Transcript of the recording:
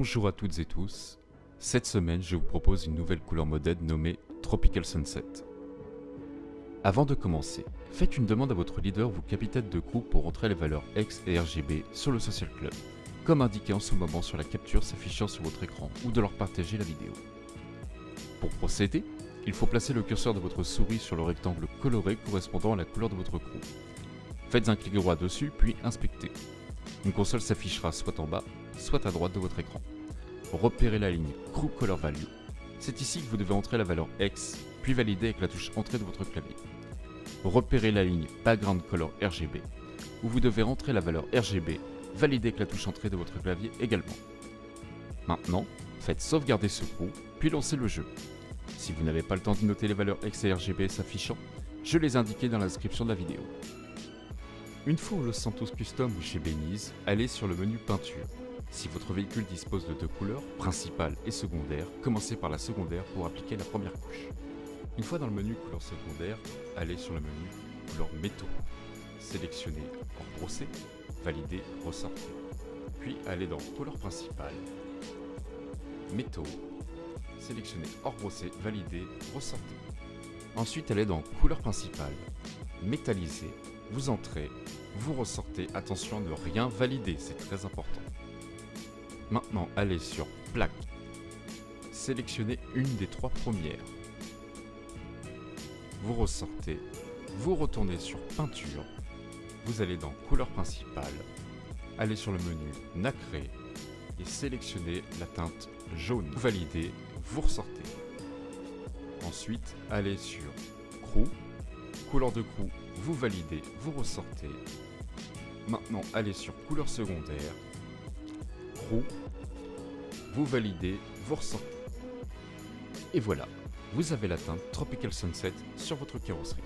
Bonjour à toutes et tous. Cette semaine, je vous propose une nouvelle couleur modèle nommée Tropical Sunset. Avant de commencer, faites une demande à votre leader ou capitaine de groupe pour entrer les valeurs X et RGB sur le Social Club, comme indiqué en ce moment sur la capture s'affichant sur votre écran ou de leur partager la vidéo. Pour procéder, il faut placer le curseur de votre souris sur le rectangle coloré correspondant à la couleur de votre groupe. Faites un clic droit dessus, puis inspectez. Une console s'affichera soit en bas, soit à droite de votre écran. Repérez la ligne Group Color Value. C'est ici que vous devez entrer la valeur X, puis valider avec la touche Entrée de votre clavier. Repérez la ligne Background Color RGB, où vous devez entrer la valeur RGB, valider avec la touche Entrée de votre clavier également. Maintenant, faites sauvegarder ce groupe, puis lancez le jeu. Si vous n'avez pas le temps de noter les valeurs X et RGB s'affichant, je les indiqué dans la description de la vidéo. Une fois au Los Santos Custom ou chez Benize, allez sur le menu Peinture. Si votre véhicule dispose de deux couleurs, principale et secondaire, commencez par la secondaire pour appliquer la première couche. Une fois dans le menu couleur secondaire, allez sur le menu couleur métaux. Sélectionnez hors procès, validez, ressortez. Puis allez dans couleur principale, métaux, sélectionnez hors procès, validez, ressortez. Ensuite allez dans couleur principale, métallisé, vous entrez, vous ressortez, attention à ne rien valider, c'est très important. Maintenant, allez sur Plaque. Sélectionnez une des trois premières. Vous ressortez, vous retournez sur Peinture, vous allez dans Couleur principale, allez sur le menu Nacré et sélectionnez la teinte jaune. Vous validez, vous ressortez. Ensuite, allez sur Crew, couleur de crew, vous validez, vous ressortez. Maintenant, allez sur couleur secondaire, vous validez, vous ressortez. Et voilà, vous avez la teinte Tropical Sunset sur votre carrosserie.